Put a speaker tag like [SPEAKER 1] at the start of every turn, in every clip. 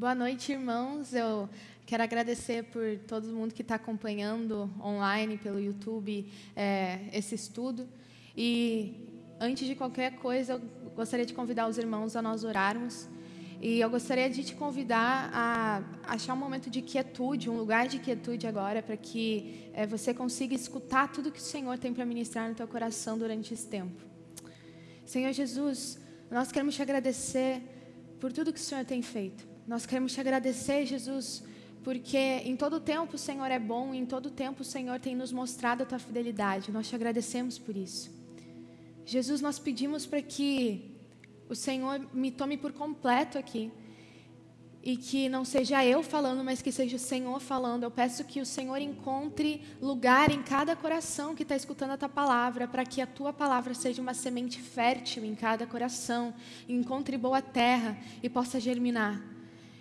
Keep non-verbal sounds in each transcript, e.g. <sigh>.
[SPEAKER 1] Boa noite, irmãos. Eu quero agradecer por todo mundo que está acompanhando online pelo YouTube é, esse estudo. E antes de qualquer coisa, eu gostaria de convidar os irmãos a nós orarmos. E eu gostaria de te convidar a achar um momento de quietude, um lugar de quietude agora, para que é, você consiga escutar tudo que o Senhor tem para ministrar no teu coração durante esse tempo. Senhor Jesus, nós queremos te agradecer por tudo que o Senhor tem feito. Nós queremos te agradecer, Jesus, porque em todo tempo o Senhor é bom, e em todo tempo o Senhor tem nos mostrado a tua fidelidade. Nós te agradecemos por isso. Jesus, nós pedimos para que o Senhor me tome por completo aqui. E que não seja eu falando, mas que seja o Senhor falando. Eu peço que o Senhor encontre lugar em cada coração que está escutando a tua palavra, para que a tua palavra seja uma semente fértil em cada coração, encontre boa terra e possa germinar.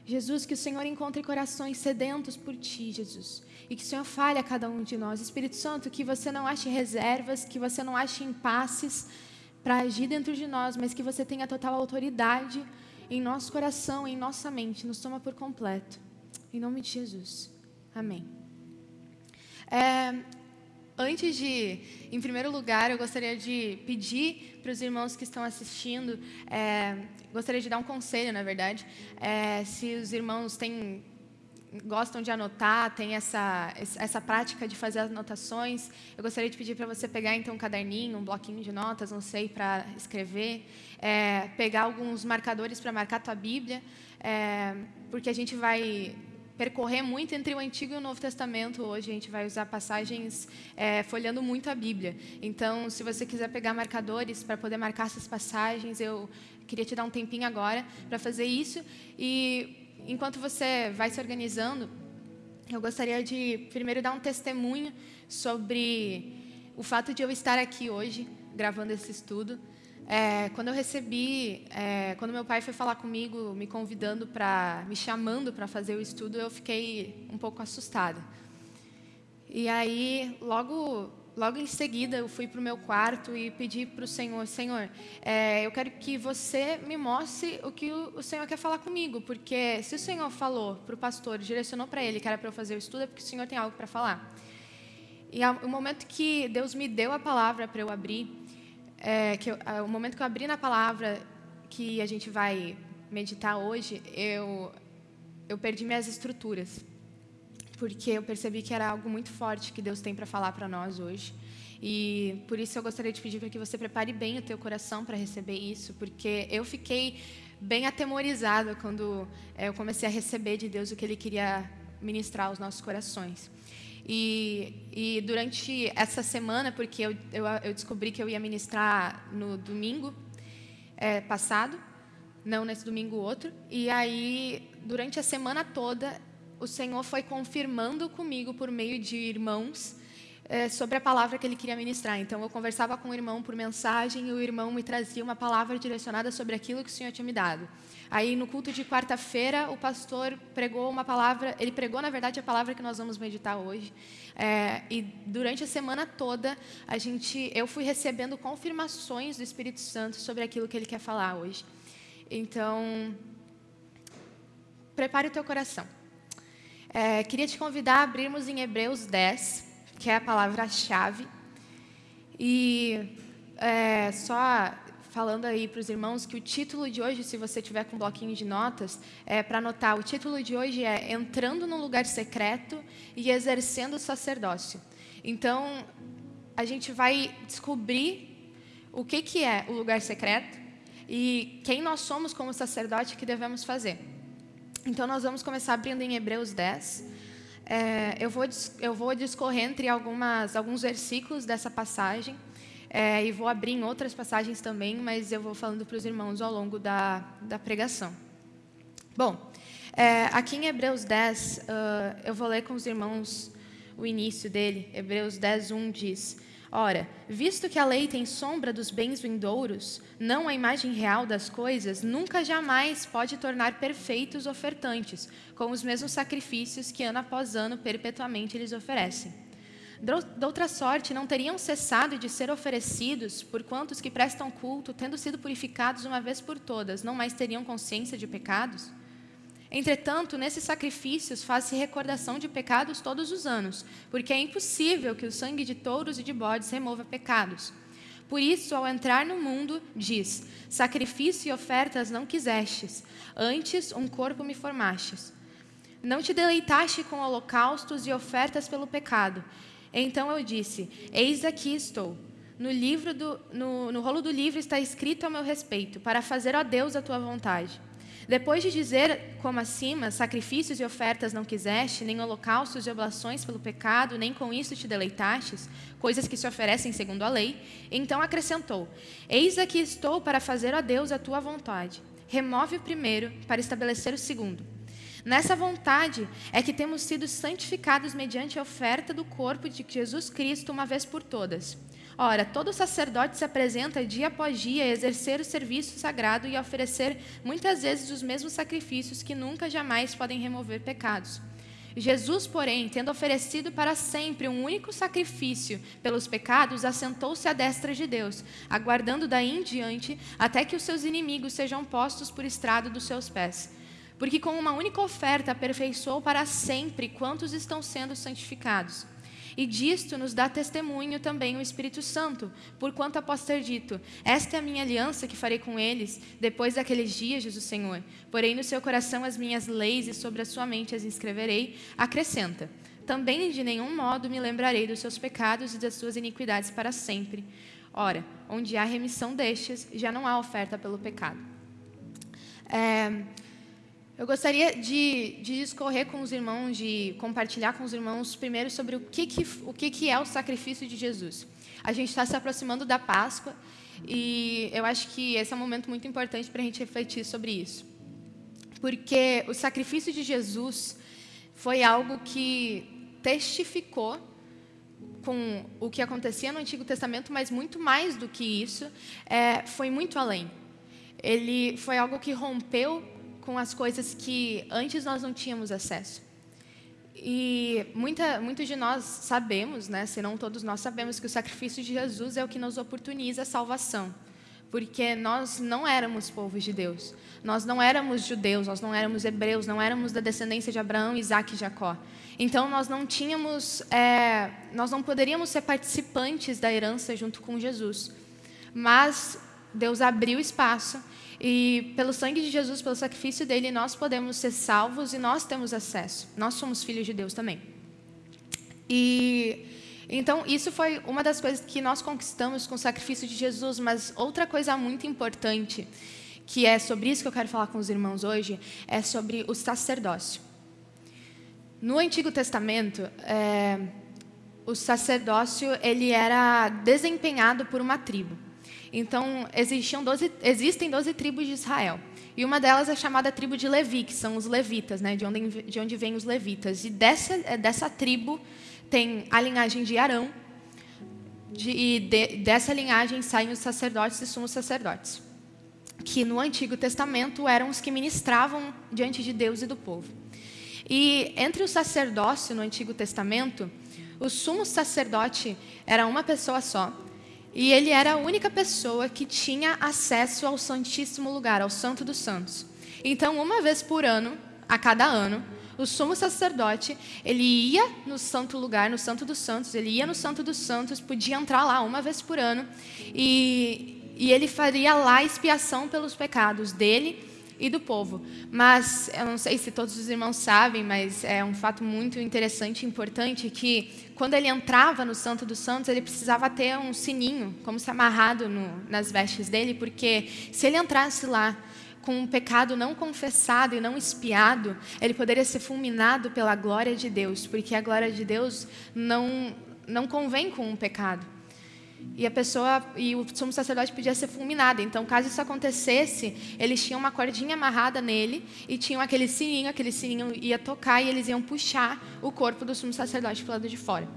[SPEAKER 1] Jesus, que o Senhor encontre corações sedentos por Ti, Jesus. E que o Senhor fale a cada um de nós. Espírito Santo, que você não ache reservas, que você não ache impasses para agir dentro de nós, mas que você tenha total autoridade em nosso coração, em nossa mente. Nos toma por completo. Em nome de Jesus. Amém. É, Antes de, em primeiro lugar, eu gostaria de pedir para os irmãos que estão assistindo, é, gostaria de dar um conselho, na verdade, é, se os irmãos têm gostam de anotar, têm essa, essa prática de fazer anotações, eu gostaria de pedir para você pegar então um caderninho, um bloquinho de notas, não sei, para escrever, é, pegar alguns marcadores para marcar a tua Bíblia, é, porque a gente vai percorrer muito entre o Antigo e o Novo Testamento hoje. A gente vai usar passagens é, folhando muito a Bíblia. Então, se você quiser pegar marcadores para poder marcar essas passagens, eu queria te dar um tempinho agora para fazer isso. E enquanto você vai se organizando, eu gostaria de primeiro dar um testemunho sobre o fato de eu estar aqui hoje gravando esse estudo. É, quando eu recebi, é, quando meu pai foi falar comigo, me convidando para, me chamando para fazer o estudo, eu fiquei um pouco assustada. E aí, logo, logo em seguida, eu fui para o meu quarto e pedi para o Senhor, Senhor, é, eu quero que você me mostre o que o, Senhor quer falar comigo, porque se o Senhor falou para o pastor, direcionou para ele que era para eu fazer o estudo, é porque o Senhor tem algo para falar. E o momento que Deus me deu a palavra para eu abrir, é, que eu, o momento que eu abri na palavra que a gente vai meditar hoje, eu, eu perdi minhas estruturas. Porque eu percebi que era algo muito forte que Deus tem para falar para nós hoje. E por isso eu gostaria de pedir para que você prepare bem o teu coração para receber isso, porque eu fiquei bem atemorizada quando é, eu comecei a receber de Deus o que Ele queria ministrar aos nossos corações. E, e durante essa semana, porque eu, eu, eu, descobri que eu ia ministrar no domingo é, passado, não nesse domingo outro, e aí, durante a semana toda, o Senhor foi confirmando comigo, por meio de irmãos, é, sobre a palavra que ele queria ministrar. Então, eu conversava com o irmão por mensagem e o irmão me trazia uma palavra direcionada sobre aquilo que o Senhor tinha me dado. Aí, no culto de quarta-feira, o pastor pregou uma palavra, ele pregou, na verdade, a palavra que nós vamos meditar hoje. É, e durante a semana toda, a gente, eu fui recebendo confirmações do Espírito Santo sobre aquilo que ele quer falar hoje. Então, prepare o teu coração. É, queria te convidar a abrirmos em Hebreus 10, que é a palavra-chave. E é, só falando aí para os irmãos que o título de hoje, se você tiver com um bloquinho de notas, é para anotar. O título de hoje é Entrando no lugar secreto e exercendo o sacerdócio. Então, a gente vai descobrir o que, que é o lugar secreto e quem nós somos como sacerdote que devemos fazer. Então, nós vamos começar abrindo em Hebreus 10. É, eu, vou, eu vou discorrer entre algumas, alguns versículos dessa passagem. É, e vou abrir em outras passagens também, mas eu vou falando para os irmãos ao longo da, da pregação. Bom, é, aqui em Hebreus 10, uh, eu vou ler com os irmãos o início dele. Hebreus 10, 1 diz: Ora, visto que a lei tem sombra dos bens vindouros, não a imagem real das coisas, nunca jamais pode tornar perfeitos ofertantes, com os mesmos sacrifícios que ano após ano perpetuamente eles oferecem. De outra sorte, não teriam cessado de ser oferecidos por quantos que prestam culto, tendo sido purificados uma vez por todas, não mais teriam consciência de pecados? Entretanto, nesses sacrifícios faz-se recordação de pecados todos os anos, porque é impossível que o sangue de touros e de bodes remova pecados. Por isso, ao entrar no mundo, diz: Sacrifício e ofertas não quisestes, antes um corpo me formastes. Não te deleitaste com holocaustos e ofertas pelo pecado. Então eu disse: Eis aqui estou. No, livro do, no, no rolo do livro está escrito a meu respeito, para fazer, ó Deus, a tua vontade. Depois de dizer, como acima, sacrifícios e ofertas não quiseste, nem holocaustos e oblações pelo pecado, nem com isso te deleitastes, coisas que se oferecem segundo a lei, então acrescentou: Eis aqui estou para fazer a Deus a tua vontade. Remove o primeiro para estabelecer o segundo. Nessa vontade é que temos sido santificados mediante a oferta do corpo de Jesus Cristo uma vez por todas. Ora, todo sacerdote se apresenta dia após dia a exercer o serviço sagrado e a oferecer muitas vezes os mesmos sacrifícios que nunca jamais podem remover pecados. Jesus, porém, tendo oferecido para sempre um único sacrifício pelos pecados, assentou-se à destra de Deus, aguardando daí em diante até que os seus inimigos sejam postos por estrado dos seus pés. Porque com uma única oferta aperfeiçoou para sempre quantos estão sendo santificados. E disto nos dá testemunho também o Espírito Santo, porquanto após ter dito: Esta é a minha aliança que farei com eles, depois daqueles dias, o Senhor. Porém no seu coração as minhas leis e sobre a sua mente as inscreverei, acrescenta: Também de nenhum modo me lembrarei dos seus pecados e das suas iniquidades para sempre. Ora, onde há remissão destes, já não há oferta pelo pecado. É, eu gostaria de, de, discorrer com os irmãos, de compartilhar com os irmãos primeiro sobre o que, que, o que, que é o sacrifício de Jesus. A gente está se aproximando da Páscoa e eu acho que esse é um momento muito importante para a gente refletir sobre isso. Porque o sacrifício de Jesus foi algo que testificou com o que acontecia no Antigo Testamento, mas muito mais do que isso, é, foi muito além. Ele foi algo que rompeu com as coisas que antes nós não tínhamos acesso. E muita, muitos de nós sabemos, né, se não todos nós sabemos, que o sacrifício de Jesus é o que nos oportuniza a salvação. Porque nós não éramos povo de Deus. Nós não éramos judeus, nós não éramos hebreus, não éramos da descendência de Abraão, Isaac e Jacó. Então nós não tínhamos, é, nós não poderíamos ser participantes da herança junto com Jesus. Mas Deus abriu espaço e pelo sangue de Jesus, pelo sacrifício dele, nós podemos ser salvos e nós temos acesso. Nós somos filhos de Deus também. E então isso foi uma das coisas que nós conquistamos com o sacrifício de Jesus, mas outra coisa muito importante, que é sobre isso que eu quero falar com os irmãos hoje, é sobre o sacerdócio. No Antigo Testamento, é, o sacerdócio ele era desempenhado por uma tribo. Então, existiam 12, existem 12 tribos de Israel. E uma delas é chamada tribo de Levi, que são os levitas, né, de, onde, de onde vêm os levitas. E dessa, é, dessa tribo tem a linhagem de Arão, de, e de, dessa linhagem saem os sacerdotes e sumos sacerdotes, que no Antigo Testamento eram os que ministravam diante de Deus e do povo. E entre o sacerdócio no Antigo Testamento, o sumo sacerdote era uma pessoa só, e ele era a única pessoa que tinha acesso ao Santíssimo Lugar, ao Santo dos Santos. Então, uma vez por ano, a cada ano, o sumo sacerdote, ele ia no santo lugar, no Santo dos Santos, ele ia no Santo dos Santos, podia entrar lá uma vez por ano, e, e ele faria lá expiação pelos pecados dele e do povo. Mas eu não sei se todos os irmãos sabem, mas é um fato muito interessante e importante que quando ele entrava no Santo dos Santos, ele precisava ter um sininho, como se amarrado no, nas vestes dele, porque se ele entrasse lá com um pecado não confessado e não espiado, ele poderia ser fulminado pela glória de Deus, porque a glória de Deus não não convém com um pecado e a pessoa e o sumo sacerdote podia ser fulminado. Então, caso isso acontecesse, eles tinham uma cordinha amarrada nele e tinham aquele sininho, aquele sininho ia tocar e eles iam puxar o corpo do sumo sacerdote para o lado de fora.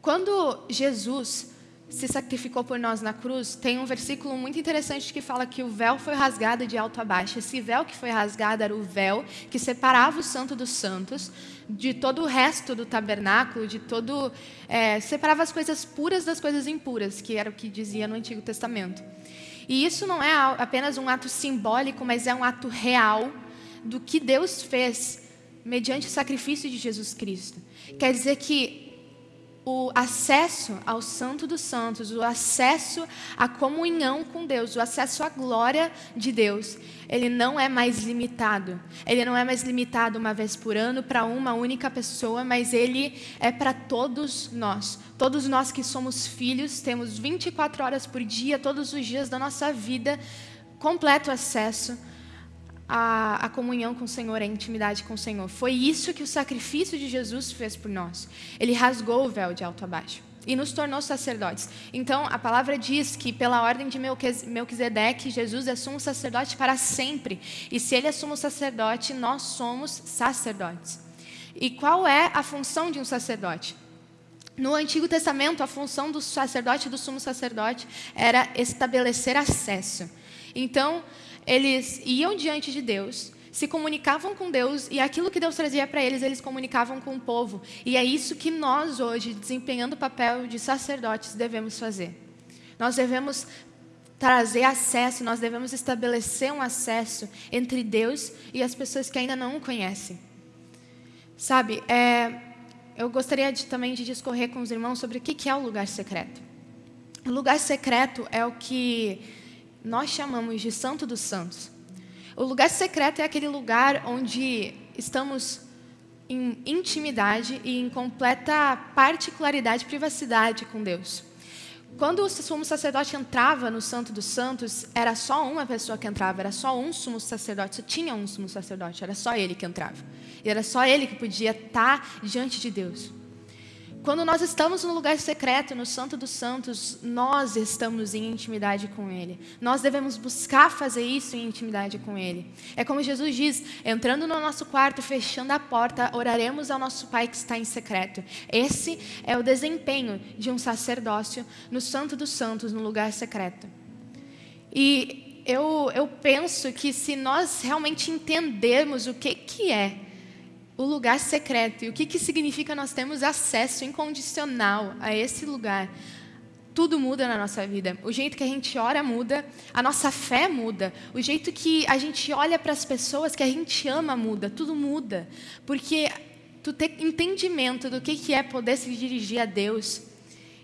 [SPEAKER 1] Quando Jesus se sacrificou por nós na cruz, tem um versículo muito interessante que fala que o véu foi rasgado de alto a baixo. Esse véu que foi rasgado era o véu que separava o santo dos santos de todo o resto do tabernáculo, de todo é, separava as coisas puras das coisas impuras, que era o que dizia no Antigo Testamento. E isso não é apenas um ato simbólico, mas é um ato real do que Deus fez mediante o sacrifício de Jesus Cristo. Quer dizer que o acesso ao Santo dos Santos, o acesso à comunhão com Deus, o acesso à glória de Deus, ele não é mais limitado. Ele não é mais limitado uma vez por ano para uma única pessoa, mas ele é para todos nós. Todos nós que somos filhos, temos 24 horas por dia, todos os dias da nossa vida, completo acesso a, a, comunhão com o Senhor, a intimidade com o Senhor. Foi isso que o sacrifício de Jesus fez por nós. Ele rasgou o véu de alto a baixo e nos tornou sacerdotes. Então, a palavra diz que, pela ordem de Melquisedeque, Jesus é sumo sacerdote para sempre. E se ele é sumo sacerdote, nós somos sacerdotes. E qual é a função de um sacerdote? No Antigo Testamento, a função do sacerdote e do sumo sacerdote era estabelecer acesso. Então, eles iam diante de Deus, se comunicavam com Deus e aquilo que Deus trazia para eles, eles comunicavam com o povo. E é isso que nós hoje, desempenhando o papel de sacerdotes, devemos fazer. Nós devemos trazer acesso, nós devemos estabelecer um acesso entre Deus e as pessoas que ainda não o conhecem. Sabe, é, eu gostaria de, também de discorrer com os irmãos sobre o que é o lugar secreto. O lugar secreto é o que nós chamamos de Santo dos Santos. O lugar secreto é aquele lugar onde estamos em intimidade e em completa particularidade, privacidade com Deus. Quando o sumo sacerdote entrava no Santo dos Santos, era só uma pessoa que entrava, era só um sumo sacerdote, só tinha um sumo sacerdote, era só ele que entrava. E era só ele que podia estar diante de Deus. Quando nós estamos no lugar secreto, no Santo dos Santos, nós estamos em intimidade com Ele. Nós devemos buscar fazer isso em intimidade com Ele. É como Jesus diz: entrando no nosso quarto, fechando a porta, oraremos ao nosso Pai que está em secreto. Esse é o desempenho de um sacerdócio no Santo dos Santos, no lugar secreto. E eu, eu penso que se nós realmente entendermos o que, que é o lugar secreto. E o que, que significa nós temos acesso incondicional a esse lugar? Tudo muda na nossa vida. O jeito que a gente ora muda, a nossa fé muda, o jeito que a gente olha para as pessoas que a gente ama muda, tudo muda. Porque tu ter entendimento do que, que é poder se dirigir a Deus,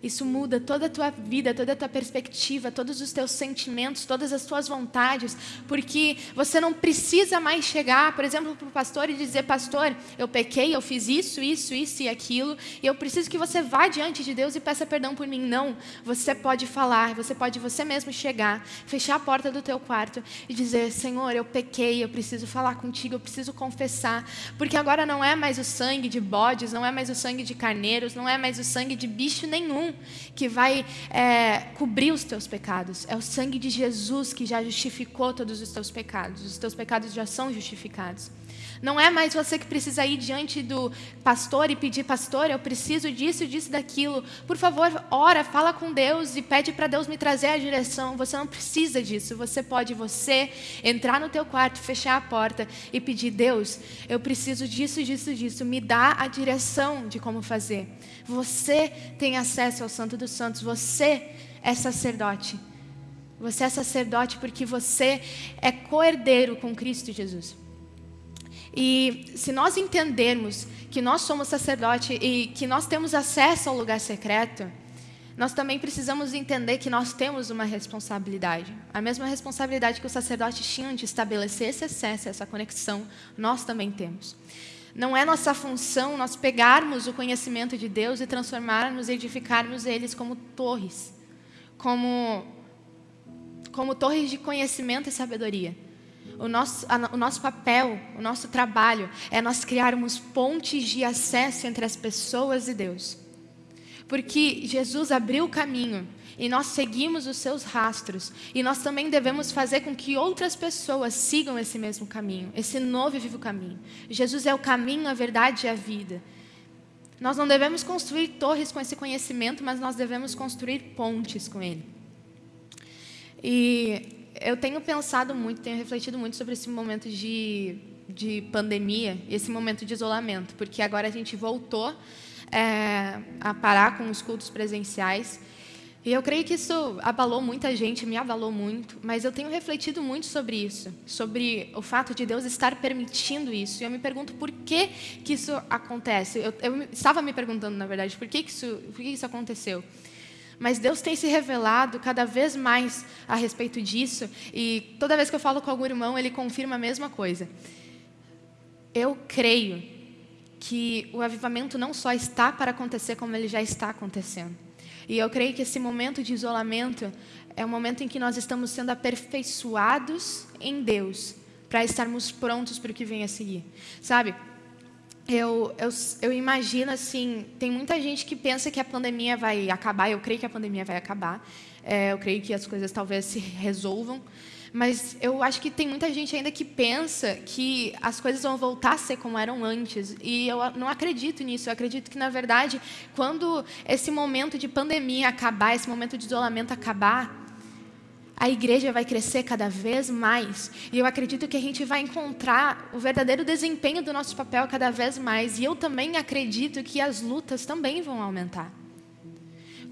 [SPEAKER 1] isso muda toda a tua vida, toda a tua perspectiva, todos os teus sentimentos, todas as tuas vontades, porque você não precisa mais chegar, por exemplo, para o pastor e dizer: Pastor, eu pequei, eu fiz isso, isso, isso e aquilo, e eu preciso que você vá diante de Deus e peça perdão por mim. Não, você pode falar, você pode você mesmo chegar, fechar a porta do teu quarto e dizer: Senhor, eu pequei, eu preciso falar contigo, eu preciso confessar, porque agora não é mais o sangue de bodes, não é mais o sangue de carneiros, não é mais o sangue de bicho nenhum que vai é, cobrir os teus pecados. É o sangue de Jesus que já justificou todos os teus pecados. Os teus pecados já são justificados. Não é mais você que precisa ir diante do pastor e pedir, pastor, eu preciso disso, disso, daquilo. Por favor, ora, fala com Deus e pede para Deus me trazer a direção. Você não precisa disso. Você pode você entrar no teu quarto, fechar a porta e pedir, Deus, eu preciso disso, disso, disso. Me dá a direção de como fazer. Você tem acesso ao Santo dos Santos. Você é sacerdote. Você é sacerdote porque você é coerdeiro com Cristo Jesus. E se nós entendermos que nós somos sacerdote e que nós temos acesso ao lugar secreto, nós também precisamos entender que nós temos uma responsabilidade. A mesma responsabilidade que os sacerdotes tinham de estabelecer esse acesso, essa conexão, nós também temos. Não é nossa função nós pegarmos o conhecimento de Deus e transformarmos, edificarmos eles como torres, como, como torres de conhecimento e sabedoria. O nosso, o nosso papel, o nosso trabalho é nós criarmos pontes de acesso entre as pessoas e Deus. Porque Jesus abriu o caminho e nós seguimos os seus rastros. E nós também devemos fazer com que outras pessoas sigam esse mesmo caminho, esse novo e vivo caminho. Jesus é o caminho, a verdade e a vida. Nós não devemos construir torres com esse conhecimento, mas nós devemos construir pontes com ele. E eu tenho pensado muito, tenho refletido muito sobre esse momento de, de pandemia, esse momento de isolamento, porque agora a gente voltou é, a parar com os cultos presenciais, E eu creio que isso abalou muita gente, me abalou muito, mas eu tenho refletido muito sobre isso, sobre o fato de Deus estar permitindo isso. E eu me pergunto por que, que isso acontece. Eu, eu estava me perguntando, na verdade, por que, que, isso, por que isso aconteceu. Mas Deus tem se revelado cada vez mais a respeito disso, e toda vez que eu falo com algum irmão, ele confirma a mesma coisa. Eu creio que o avivamento não só está para acontecer, como ele já está acontecendo. E eu creio que esse momento de isolamento é o momento em que nós estamos sendo aperfeiçoados em Deus, para estarmos prontos para o que vem a seguir. Sabe? Eu, eu, eu imagino assim, tem muita gente que pensa que a pandemia vai acabar, eu creio que a pandemia vai acabar, é, eu creio que as coisas talvez se resolvam, mas eu acho que tem muita gente ainda que pensa que as coisas vão voltar a ser como eram antes. E eu não acredito nisso. Eu acredito que, na verdade, quando esse momento de pandemia acabar, esse momento de isolamento acabar, a igreja vai crescer cada vez mais. E eu acredito que a gente vai encontrar o verdadeiro desempenho do nosso papel cada vez mais. E eu também acredito que as lutas também vão aumentar.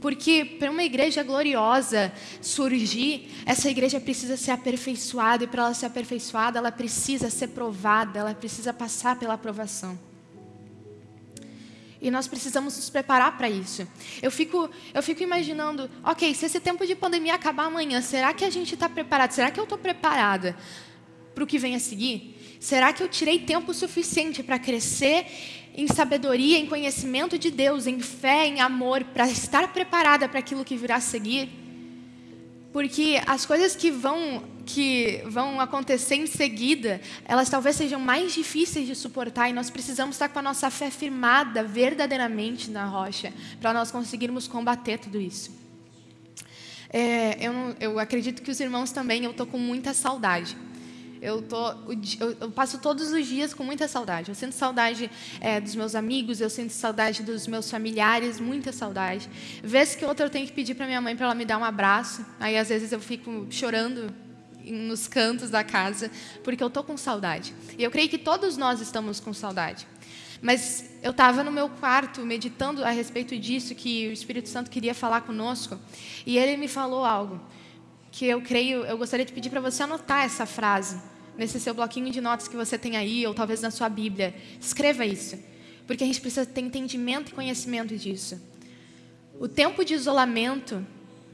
[SPEAKER 1] Porque para uma igreja gloriosa surgir, essa igreja precisa ser aperfeiçoada, e para ela ser aperfeiçoada, ela precisa ser provada, ela precisa passar pela aprovação. E nós precisamos nos preparar para isso. Eu fico, eu fico imaginando, ok, se esse tempo de pandemia acabar amanhã, será que a gente está preparado? Será que eu estou preparada para o que vem a seguir? Será que eu tirei tempo suficiente para crescer em sabedoria, em conhecimento de Deus, em fé, em amor, para estar preparada para aquilo que virá a seguir. Porque as coisas que vão, que vão acontecer em seguida, elas talvez sejam mais difíceis de suportar e nós precisamos estar com a nossa fé firmada verdadeiramente na rocha para nós conseguirmos combater tudo isso. É, eu, eu acredito que os irmãos também, eu estou com muita saudade eu, tô, eu, eu, passo todos os dias com muita saudade. Eu sinto saudade é, dos meus amigos, eu sinto saudade dos meus familiares, muita saudade. Vez que outra eu tenho que pedir para minha mãe para ela me dar um abraço. Aí às vezes eu fico chorando nos cantos da casa, porque eu tô com saudade. E eu creio que todos nós estamos com saudade. Mas eu estava no meu quarto meditando a respeito disso, que o Espírito Santo queria falar conosco, e ele me falou algo que eu creio, eu gostaria de pedir para você anotar essa frase nesse seu bloquinho de notas que você tem aí, ou talvez na sua Bíblia. Escreva isso, porque a gente precisa ter entendimento e conhecimento disso. O tempo de isolamento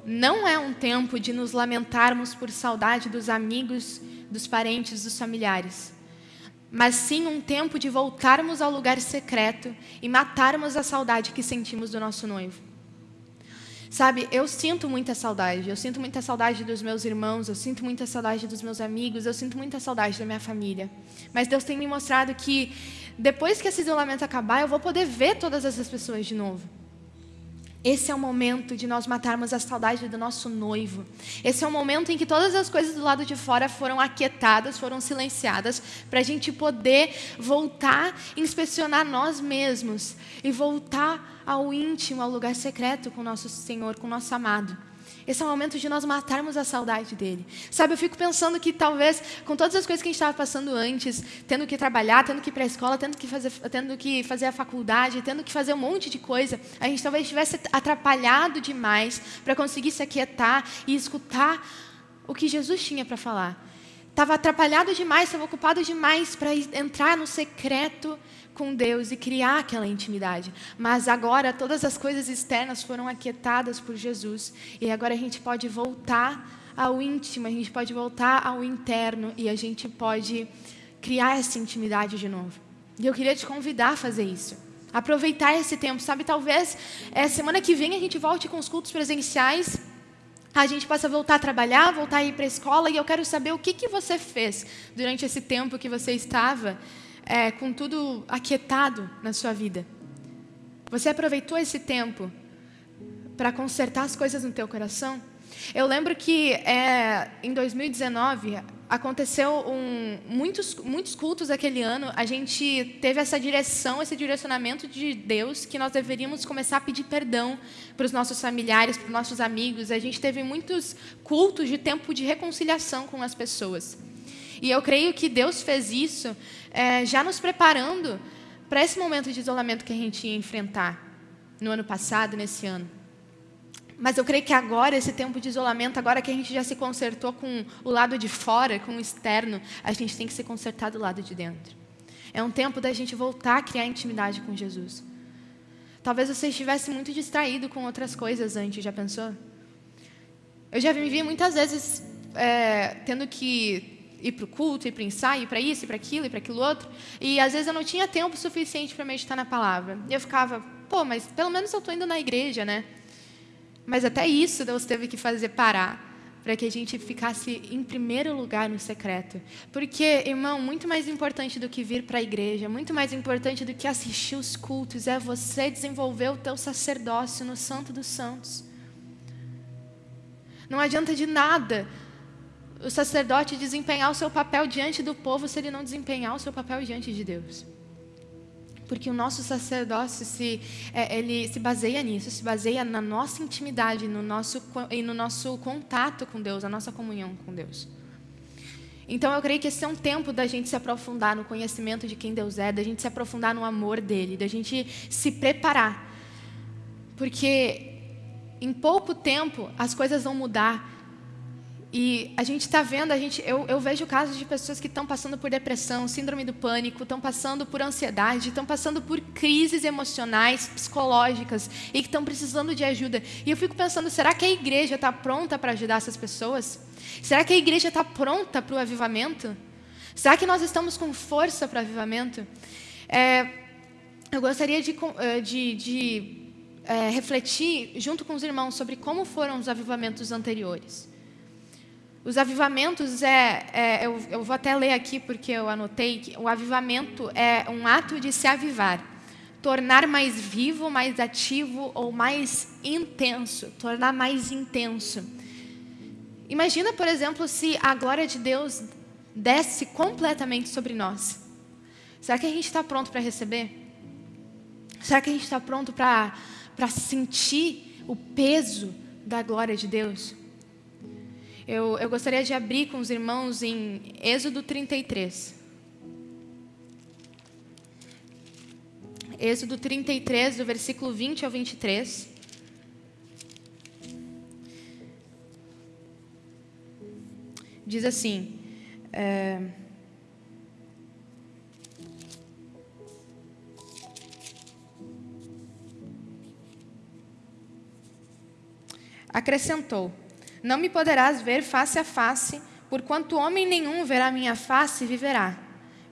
[SPEAKER 1] não é um tempo de nos lamentarmos por saudade dos amigos, dos parentes, dos familiares, mas sim um tempo de voltarmos ao lugar secreto e matarmos a saudade que sentimos do nosso noivo. Sabe, eu sinto muita saudade. Eu sinto muita saudade dos meus irmãos, eu sinto muita saudade dos meus amigos, eu sinto muita saudade da minha família. Mas Deus tem me mostrado que depois que esse isolamento acabar, eu vou poder ver todas essas pessoas de novo. Esse é o momento de nós matarmos a saudade do nosso noivo. Esse é o momento em que todas as coisas do lado de fora foram aquietadas, foram silenciadas, para a gente poder voltar inspecionar nós mesmos e voltar ao íntimo, ao lugar secreto com o nosso Senhor, com o nosso amado. Esse é o momento de nós matarmos a saudade dele. Sabe, eu fico pensando que talvez, com todas as coisas que a gente estava passando antes, tendo que trabalhar, tendo que ir para a escola, tendo que, fazer, tendo que fazer a faculdade, tendo que fazer um monte de coisa, a gente talvez tivesse atrapalhado demais para conseguir se aquietar e escutar o que Jesus tinha para falar. Estava atrapalhado demais, estava ocupado demais para entrar no secreto com Deus e criar aquela intimidade. Mas agora todas as coisas externas foram aquietadas por Jesus e agora a gente pode voltar ao íntimo, a gente pode voltar ao interno e a gente pode criar essa intimidade de novo. E eu queria te convidar a fazer isso. Aproveitar esse tempo, sabe? Talvez é, semana que vem a gente volte com os cultos presenciais a gente possa voltar a trabalhar, voltar a ir para a escola, e eu quero saber o que, que você fez durante esse tempo que você estava é, com tudo aquietado na sua vida? Você aproveitou esse tempo para consertar as coisas no teu coração? Eu lembro que é, em 2019 aconteceu um, muitos, muitos cultos aquele ano. A gente teve essa direção, esse direcionamento de Deus que nós deveríamos começar a pedir perdão para os nossos familiares, para os nossos amigos. A gente teve muitos cultos de tempo de reconciliação com as pessoas. E eu creio que Deus fez isso é, já nos preparando para esse momento de isolamento que a gente ia enfrentar no ano passado, nesse ano. Mas eu creio que agora, esse tempo de isolamento, agora que a gente já se consertou com o lado de fora, com o externo, a gente tem que se consertar do lado de dentro. É um tempo da gente voltar a criar intimidade com Jesus. Talvez você estivesse muito distraído com outras coisas antes, já pensou? Eu já me vi muitas vezes é, tendo que ir para o culto, ir para o ensaio, ir para isso, ir para aquilo, ir para aquilo outro. E às vezes eu não tinha tempo suficiente para meditar na palavra. E eu ficava, pô, mas pelo menos eu estou indo na igreja, né? Mas até isso Deus teve que fazer parar para que a gente ficasse em primeiro lugar no secreto. Porque, irmão, muito mais importante do que vir para a igreja, muito mais importante do que assistir os cultos, é você desenvolver o teu sacerdócio no Santo dos Santos. Não adianta de nada o sacerdote desempenhar o seu papel diante do povo se ele não desempenhar o seu papel diante de Deus. Porque o nosso sacerdócio se, é, ele se baseia nisso, se baseia na nossa intimidade, no nosso, e no nosso contato com Deus, a nossa comunhão com Deus. Então eu creio que esse é um tempo da gente se aprofundar no conhecimento de quem Deus é, da gente se aprofundar no amor dele, da gente se preparar. Porque em pouco tempo as coisas vão mudar e a gente está vendo, a gente, eu, eu vejo casos de pessoas que estão passando por depressão, síndrome do pânico, estão passando por ansiedade, estão passando por crises emocionais, psicológicas e que estão precisando de ajuda. E eu fico pensando, será que a igreja está pronta para ajudar essas pessoas? Será que a igreja está pronta para o avivamento? Será que nós estamos com força para o avivamento? É, eu gostaria de, eh, de, de é, refletir junto com os irmãos sobre como foram os avivamentos anteriores. Os avivamentos é, é eu, eu, vou até ler aqui porque eu anotei que o avivamento é um ato de se avivar, tornar mais vivo, mais ativo ou mais intenso, tornar mais intenso. Imagina, por exemplo, se a glória de Deus desce completamente sobre nós. Será que a gente está pronto para receber? Será que a gente está pronto para sentir o peso da glória de Deus? Eu, eu gostaria de abrir com os irmãos em Êxodo 33. Êxodo 33, do versículo 20 ao 23. Diz assim: é, Acrescentou: não me poderás ver face a face, porquanto homem nenhum verá minha face e viverá.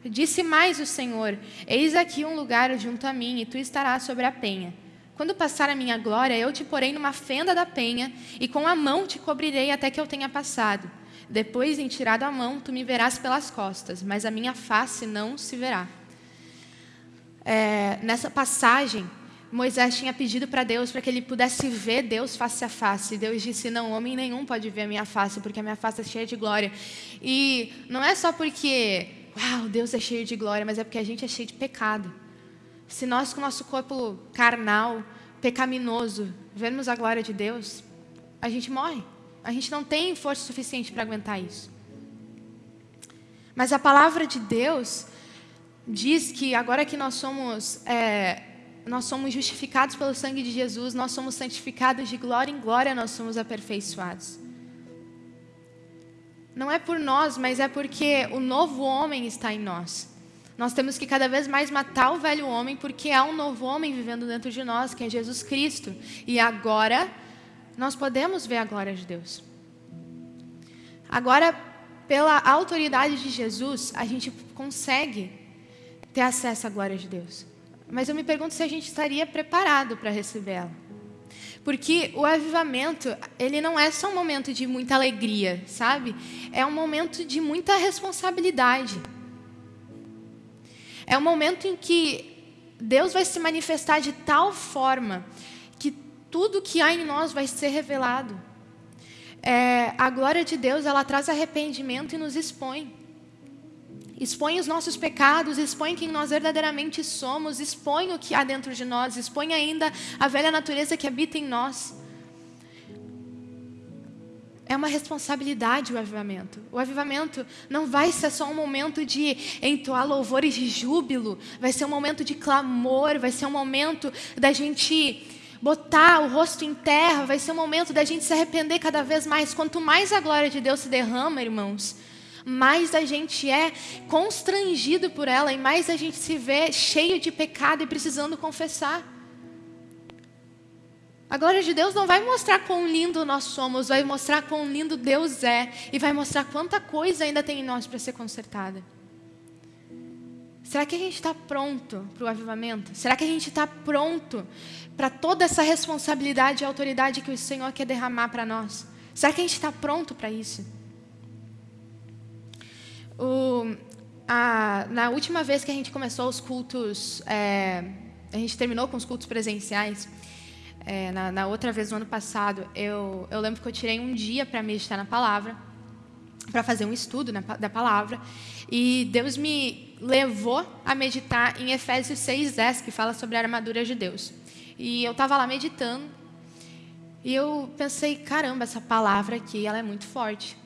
[SPEAKER 1] Disse mais o Senhor: Eis aqui um lugar junto a mim, e tu estarás sobre a penha. Quando passar a minha glória, eu te porei numa fenda da penha, e com a mão te cobrirei até que eu tenha passado. Depois, em tirado a mão, tu me verás pelas costas, mas a minha face não se verá. É, nessa passagem, Moisés tinha pedido para Deus para que ele pudesse ver Deus face a face. Deus disse: Não, homem nenhum pode ver a minha face, porque a minha face é cheia de glória. E não é só porque, uau, Deus é cheio de glória, mas é porque a gente é cheio de pecado. Se nós, com o nosso corpo carnal, pecaminoso, vermos a glória de Deus, a gente morre. A gente não tem força suficiente para aguentar isso. Mas a palavra de Deus diz que agora que nós somos. É, nós somos justificados pelo sangue de Jesus, nós somos santificados de glória em glória, nós somos aperfeiçoados. Não é por nós, mas é porque o novo homem está em nós. Nós temos que cada vez mais matar o velho homem, porque há um novo homem vivendo dentro de nós, que é Jesus Cristo. E agora nós podemos ver a glória de Deus. Agora, pela autoridade de Jesus, a gente consegue ter acesso à glória de Deus. Mas eu me pergunto se a gente estaria preparado para recebê-la. Porque o avivamento, ele não é só um momento de muita alegria, sabe? É um momento de muita responsabilidade. É um momento em que Deus vai se manifestar de tal forma que tudo que há em nós vai ser revelado. É, a glória de Deus, ela traz arrependimento e nos expõe expõe os nossos pecados, expõe quem nós verdadeiramente somos, expõe o que há dentro de nós, expõe ainda a velha natureza que habita em nós. É uma responsabilidade o avivamento. O avivamento não vai ser só um momento de entoar louvores de júbilo, vai ser um momento de clamor, vai ser um momento da gente botar o rosto em terra, vai ser o momento da gente se arrepender cada vez mais. Quanto mais a glória de Deus se derrama, irmãos, mais a gente é constrangido por ela e mais a gente se vê cheio de pecado e precisando confessar. A glória de Deus não vai mostrar quão lindo nós somos, vai mostrar quão lindo Deus é e vai mostrar quanta coisa ainda tem em nós para ser consertada. Será que a gente está pronto para o avivamento? Será que a gente está pronto para toda essa responsabilidade e autoridade que o Senhor quer derramar para nós? Será que a gente está pronto para isso? O, a, na última vez que a gente começou os cultos, é, a gente terminou com os cultos presenciais, é, na, na, outra vez, no ano passado, eu, eu lembro que eu tirei um dia para meditar na palavra, para fazer um estudo na, da palavra, e Deus me levou a meditar em Efésios 6,10, que fala sobre a armadura de Deus. E eu estava lá meditando, e eu pensei, caramba, essa palavra aqui, ela é muito forte.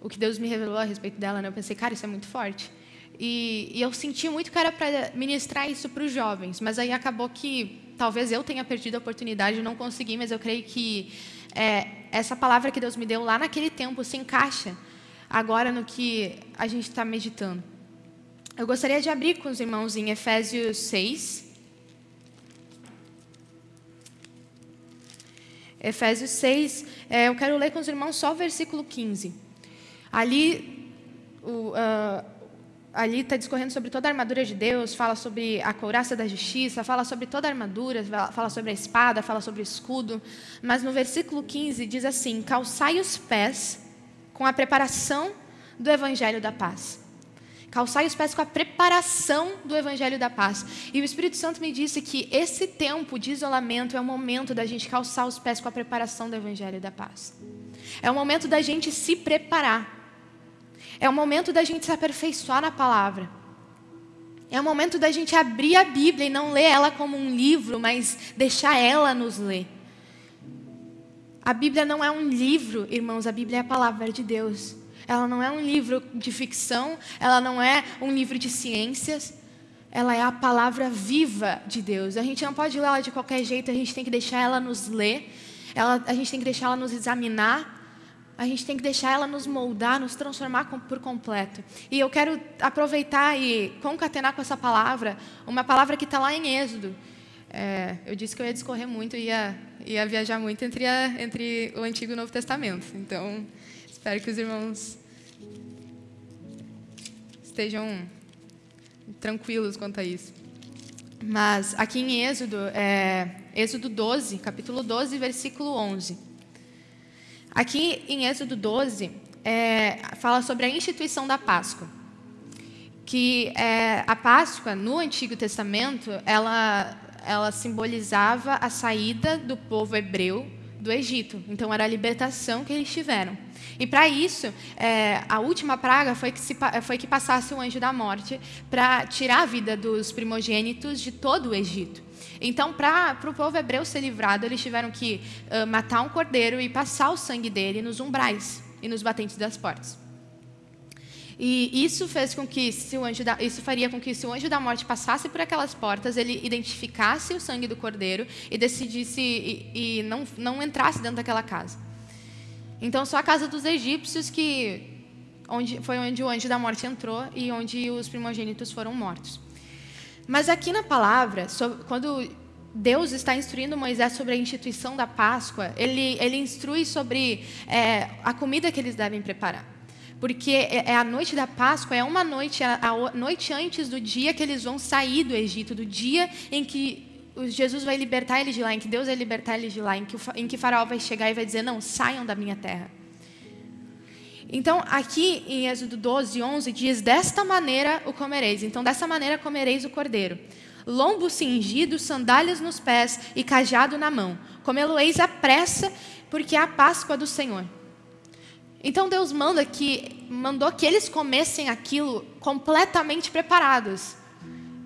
[SPEAKER 1] O que Deus me revelou a respeito dela, né? eu pensei, cara, isso é muito forte. E, e eu senti muito que era para ministrar isso para os jovens, mas aí acabou que talvez eu tenha perdido a oportunidade, não consegui, mas eu creio que é, essa palavra que Deus me deu lá naquele tempo se encaixa agora no que a gente está meditando. Eu gostaria de abrir com os irmãos em Efésios 6. Efésios 6, é, eu quero ler com os irmãos só o versículo 15. Ali, o, uh, ali está discorrendo sobre toda a armadura de Deus, fala sobre a couraça da justiça, fala sobre toda a armadura, fala sobre a espada, fala sobre o escudo. Mas no versículo 15 diz assim: calçai os pés com a preparação do evangelho da paz. Calçai os pés com a preparação do Evangelho da Paz. E o Espírito Santo me disse que esse tempo de isolamento é o momento da gente calçar os pés com a preparação do Evangelho da Paz. É o momento da gente se preparar é o momento da gente se aperfeiçoar na palavra. É o momento da gente abrir a Bíblia e não ler ela como um livro, mas deixar ela nos ler. A Bíblia não é um livro, irmãos, a Bíblia é a palavra de Deus. Ela não é um livro de ficção, ela não é um livro de ciências, ela é a palavra viva de Deus. A gente não pode ler ela de qualquer jeito, a gente tem que deixar ela nos ler, ela, a gente tem que deixar ela nos examinar, a gente tem que deixar ela nos moldar, nos transformar por completo. E eu quero aproveitar e concatenar com essa palavra, uma palavra que está lá em Êxodo. É, eu disse que eu ia discorrer muito, ia, ia viajar muito entre, a, entre o Antigo e o Novo Testamento. Então, espero que os irmãos estejam tranquilos quanto a isso. Mas aqui em Êxodo, é, Êxodo 12, capítulo 12, versículo 11. Aqui em Êxodo 12, é, fala sobre a instituição da Páscoa. Que é, a Páscoa, no Antigo Testamento, ela, ela simbolizava a saída do povo hebreu do Egito. Então, era a libertação que eles tiveram. E para isso, é, a última praga foi que, se, foi que passasse o anjo da morte para tirar a vida dos primogênitos de todo o Egito. Então, para o povo hebreu ser livrado, eles tiveram que uh, matar um cordeiro e passar o sangue dele nos umbrais e nos batentes das portas. E isso fez com que se o anjo da, isso faria com que se o anjo da morte passasse por aquelas portas, ele identificasse o sangue do cordeiro e decidisse e, e não, não entrasse dentro daquela casa. Então, só a casa dos egípcios que onde, foi onde o anjo da morte entrou e onde os primogênitos foram mortos. Mas aqui na palavra, quando Deus está instruindo Moisés sobre a instituição da Páscoa, ele, ele instrui sobre é, a comida que eles devem preparar. Porque é, é a noite da Páscoa, é uma noite, a, noite antes do dia que eles vão sair do Egito, do dia em que Jesus vai libertar eles de lá, em que Deus vai libertar eles de lá, em que, em que Faraó vai chegar e vai dizer: Não, saiam da minha terra. Então, aqui em Êxodo 12, 11, diz: Desta maneira o comereis. Então, dessa maneira comereis o cordeiro. Lombo cingido, sandálias nos pés e cajado na mão. Comê-lo-eis à pressa, porque é a Páscoa do Senhor. Então, Deus manda que, mandou que eles comessem aquilo completamente preparados.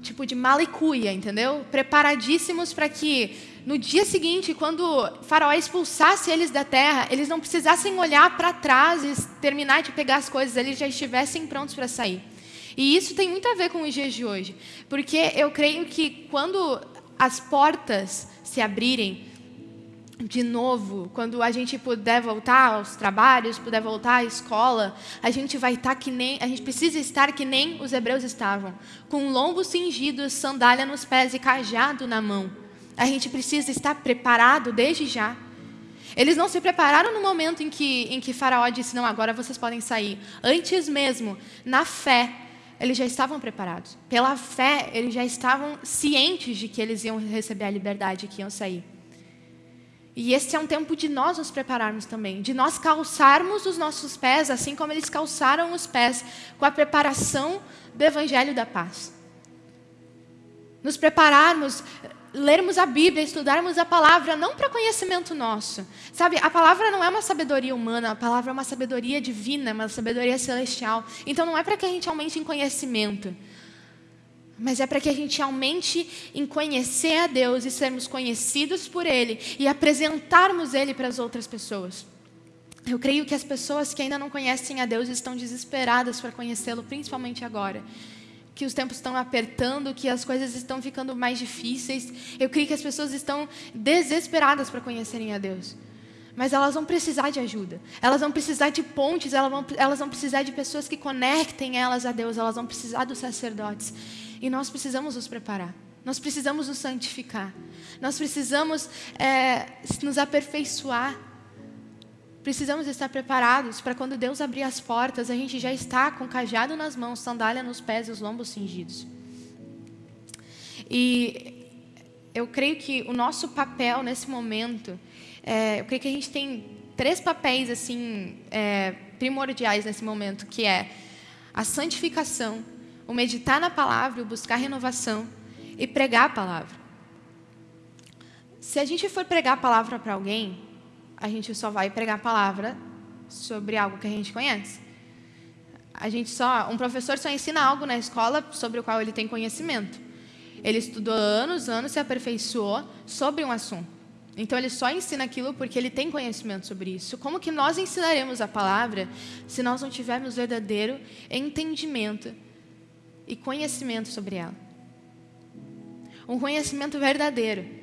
[SPEAKER 1] Tipo de malicuia, entendeu? Preparadíssimos para que no dia seguinte, quando Faraó expulsasse eles da terra, eles não precisassem olhar para trás e terminar de pegar as coisas, eles já estivessem prontos para sair. E isso tem muito a ver com os dias de hoje, porque eu creio que quando as portas se abrirem de novo, quando a gente puder voltar aos trabalhos, puder voltar à escola, a gente vai estar que nem, a gente precisa estar que nem os hebreus estavam, com lombo cingido, sandália nos pés e cajado na mão. A gente precisa estar preparado desde já. Eles não se prepararam no momento em que, em que Faraó disse: Não, agora vocês podem sair. Antes mesmo, na fé, eles já estavam preparados. Pela fé, eles já estavam cientes de que eles iam receber a liberdade, que iam sair. E esse é um tempo de nós nos prepararmos também, de nós calçarmos os nossos pés, assim como eles calçaram os pés, com a preparação do Evangelho da Paz. Nos prepararmos, lermos a Bíblia, estudarmos a palavra, não para conhecimento nosso. Sabe, a palavra não é uma sabedoria humana, a palavra é uma sabedoria divina, uma sabedoria celestial. Então não é para que a gente aumente em conhecimento mas é para que a gente aumente em conhecer a Deus e sermos conhecidos por Ele e apresentarmos Ele para as outras pessoas. Eu creio que as pessoas que ainda não conhecem a Deus estão desesperadas para conhecê-lo, principalmente agora. Que os tempos estão apertando, que as coisas estão ficando mais difíceis. Eu creio que as pessoas estão desesperadas para conhecerem a Deus. Mas elas vão precisar de ajuda. Elas vão precisar de pontes, elas vão, elas vão precisar de pessoas que conectem elas a Deus, elas vão precisar dos sacerdotes. E nós precisamos nos preparar. Nós precisamos nos santificar. Nós precisamos é, nos aperfeiçoar. Precisamos estar preparados para quando Deus abrir as portas, a gente já está com cajado nas mãos, sandália nos pés e os lombos cingidos. E eu creio que o nosso papel nesse momento, é, eu creio que a gente tem três papéis assim é, primordiais nesse momento, que é a santificação, o meditar na palavra, o buscar renovação e pregar a palavra. Se a gente for pregar a palavra para alguém, a gente só vai pregar a palavra sobre algo que a gente conhece. A gente só, um professor só ensina algo na escola sobre o qual ele tem conhecimento. Ele estudou anos, anos, se aperfeiçoou sobre um assunto. Então ele só ensina aquilo porque ele tem conhecimento sobre isso. Como que nós ensinaremos a palavra se nós não tivermos verdadeiro entendimento e conhecimento sobre ela. Um conhecimento verdadeiro.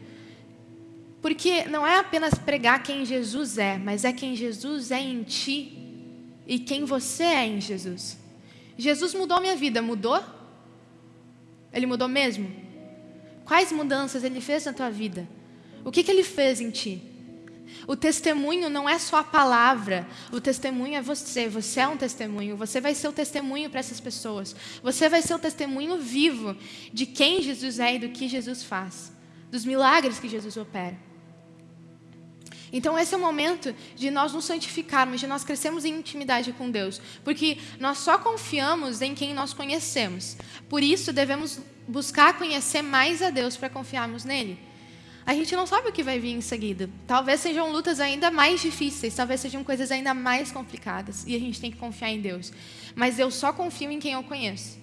[SPEAKER 1] Porque não é apenas pregar quem Jesus é, mas é quem Jesus é em ti e quem você é em Jesus. Jesus mudou minha vida, mudou? Ele mudou mesmo? Quais mudanças ele fez na tua vida? O que, que ele fez em ti? O testemunho não é só a palavra, o testemunho é você. Você é um testemunho, você vai ser o testemunho para essas pessoas. Você vai ser o testemunho vivo de quem Jesus é e do que Jesus faz, dos milagres que Jesus opera. Então, esse é o momento de nós nos santificarmos, de nós crescermos em intimidade com Deus, porque nós só confiamos em quem nós conhecemos. Por isso, devemos buscar conhecer mais a Deus para confiarmos nele a gente não sabe o que vai vir em seguida. Talvez sejam lutas ainda mais difíceis, talvez sejam coisas ainda mais complicadas. E a gente tem que confiar em Deus. Mas eu só confio em quem eu conheço.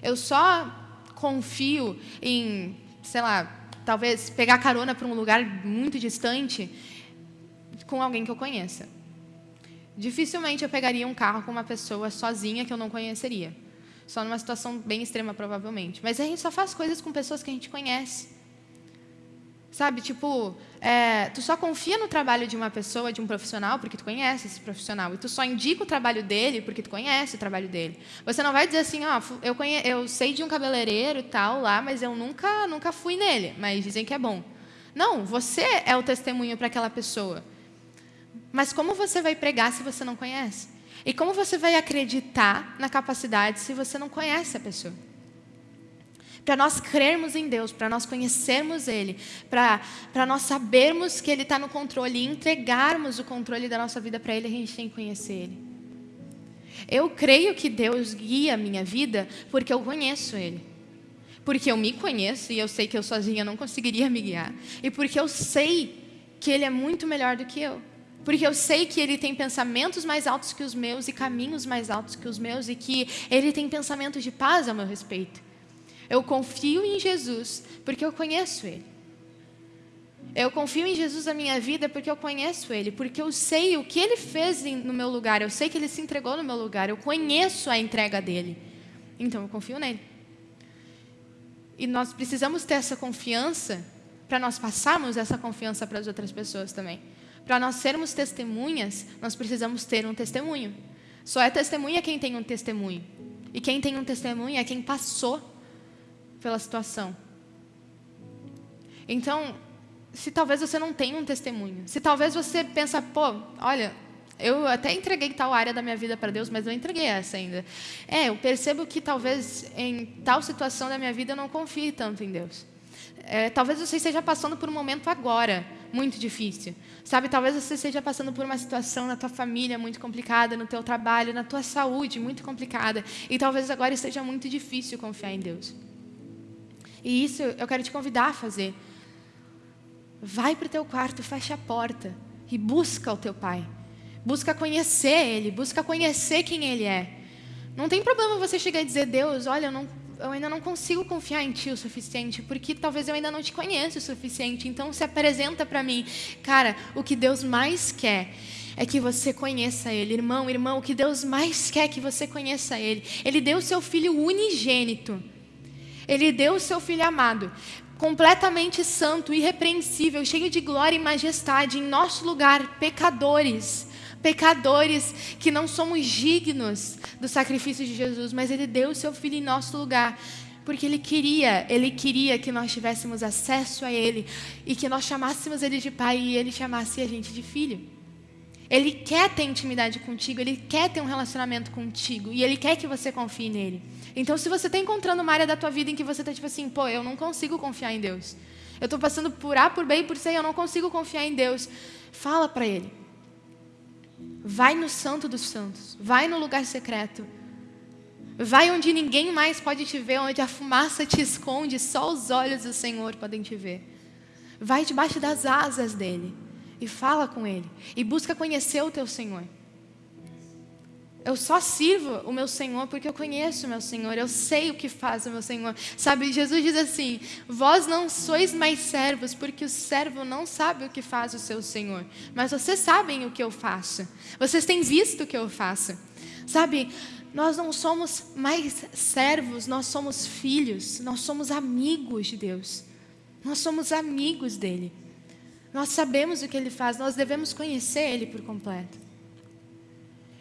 [SPEAKER 1] Eu só confio em, sei lá, talvez pegar carona para um lugar muito distante com alguém que eu conheça. Dificilmente eu pegaria um carro com uma pessoa sozinha que eu não conheceria. Só numa situação bem extrema, provavelmente. Mas a gente só faz coisas com pessoas que a gente conhece. Sabe, tipo, é, tu só confia no trabalho de uma pessoa, de um profissional, porque tu conhece esse profissional. E tu só indica o trabalho dele porque tu conhece o trabalho dele. Você não vai dizer assim, ó, oh, eu, eu sei de um cabeleireiro e tal lá, mas eu nunca, nunca fui nele, mas dizem que é bom. Não, você é o testemunho para aquela pessoa. Mas como você vai pregar se você não conhece? E como você vai acreditar na capacidade se você não conhece a pessoa? para nós crermos em Deus, para nós conhecermos Ele, para nós sabermos que Ele está no controle e entregarmos o controle da nossa vida para Ele, a gente tem que conhecer Ele. Eu creio que Deus guia a minha vida porque eu conheço Ele. Porque eu me conheço e eu sei que eu sozinha não conseguiria me guiar. E porque eu sei que Ele é muito melhor do que eu. Porque eu sei que Ele tem pensamentos mais altos que os meus e caminhos mais altos que os meus e que Ele tem pensamentos de paz a meu respeito. Eu confio em Jesus porque eu conheço Ele. Eu confio em Jesus na minha vida porque eu conheço Ele, porque eu sei o que Ele fez no meu lugar, eu sei que Ele se entregou no meu lugar, eu conheço a entrega dele. Então eu confio nele. E nós precisamos ter essa confiança para nós passarmos essa confiança para as outras pessoas também. Para nós sermos testemunhas, nós precisamos ter um testemunho. Só é testemunha quem tem um testemunho. E quem tem um testemunho é quem passou pela situação. Então, se talvez você não tenha um testemunho, se talvez você pensa, pô, olha, eu até entreguei tal área da minha vida para Deus, mas não entreguei essa ainda. É, eu percebo que talvez em tal situação da minha vida eu não confie tanto em Deus. É, talvez você esteja passando por um momento agora muito difícil. Sabe, talvez você esteja passando por uma situação na tua família muito complicada, no teu trabalho, na tua saúde muito complicada. E talvez agora esteja muito difícil confiar em Deus. E isso eu quero te convidar a fazer. Vai para o teu quarto, fecha a porta e busca o teu pai. Busca conhecer ele, busca conhecer quem ele é. Não tem problema você chegar e dizer, Deus, olha, eu não eu ainda não consigo confiar em ti o suficiente, porque talvez eu ainda não te conheça o suficiente. Então se apresenta para mim, cara, o que Deus mais quer é que você conheça Ele, irmão, irmão. O que Deus mais quer é que você conheça Ele. Ele deu o seu Filho unigênito. Ele deu o seu Filho amado, completamente santo, irrepreensível, cheio de glória e majestade, em nosso lugar, pecadores pecadores que não somos dignos do sacrifício de Jesus, mas Ele deu o seu Filho em nosso lugar. Porque Ele queria, Ele queria que nós tivéssemos acesso a Ele e que nós chamássemos Ele de Pai e Ele chamasse a gente de filho. Ele quer ter intimidade contigo, Ele quer ter um relacionamento contigo e Ele quer que você confie nele. Então, se você está encontrando uma área da tua vida em que você está tipo assim, pô, eu não consigo confiar em Deus. Eu estou passando por A, por B e por C eu não consigo confiar em Deus. Fala para Ele. Vai no Santo dos Santos, vai no lugar secreto. Vai onde ninguém mais pode te ver, onde a fumaça te esconde, só os olhos do Senhor podem te ver. Vai debaixo das asas dele e fala com ele e busca conhecer o teu Senhor. Eu só sirvo o meu Senhor porque eu conheço o meu Senhor, eu sei o que faz o meu Senhor. Sabe, Jesus diz assim: Vós não sois mais servos, porque o servo não sabe o que faz o seu Senhor, mas vocês sabem o que eu faço, vocês têm visto o que eu faço. Sabe, nós não somos mais servos, nós somos filhos, nós somos amigos de Deus, nós somos amigos dEle. Nós sabemos o que Ele faz, nós devemos conhecer Ele por completo.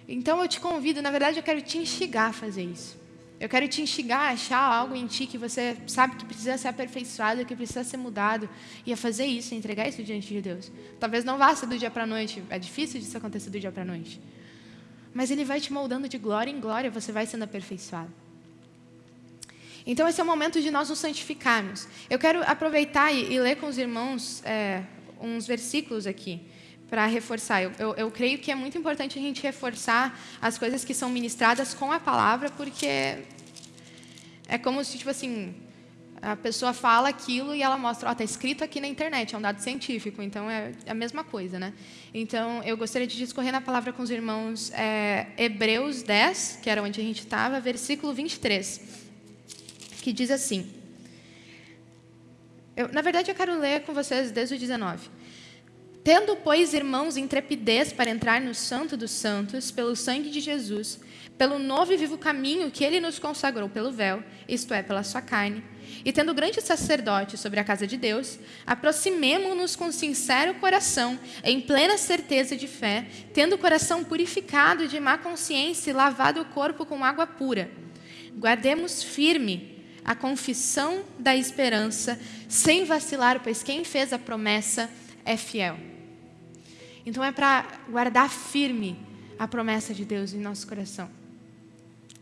[SPEAKER 1] Então eu te convido, na verdade eu quero te instigar a fazer isso. Eu quero te instigar a achar algo em ti que você sabe que precisa ser aperfeiçoado, que precisa ser mudado, e a fazer isso, a entregar isso diante de Deus. Talvez não vá ser do dia para a noite, é difícil disso acontecer do dia para a noite. Mas Ele vai te moldando de glória em glória, você vai sendo aperfeiçoado. Então esse é o momento de nós nos santificarmos. Eu quero aproveitar e, e ler com os irmãos é, uns versículos aqui para reforçar. Eu, eu, eu, creio que é muito importante a gente reforçar as coisas que são ministradas com a palavra, porque é como se, tipo assim, a pessoa fala aquilo e ela mostra, ó, oh, está escrito aqui na internet, é um dado científico, então é a mesma coisa, né? Então, eu gostaria de discorrer na palavra com os irmãos é, Hebreus 10, que era onde a gente estava, versículo 23, que diz assim... Eu, na verdade, eu quero ler com vocês desde o 19. Tendo, pois, irmãos, intrepidez para entrar no Santo dos Santos, pelo sangue de Jesus, pelo novo e vivo caminho que ele nos consagrou pelo véu, isto é, pela sua carne, e tendo grande sacerdote sobre a casa de Deus, aproximemo-nos com sincero coração, em plena certeza de fé, tendo o coração purificado de má consciência e lavado o corpo com água pura. Guardemos firme a confissão da esperança, sem vacilar, pois quem fez a promessa é fiel. Então é para guardar firme a promessa de Deus em nosso coração.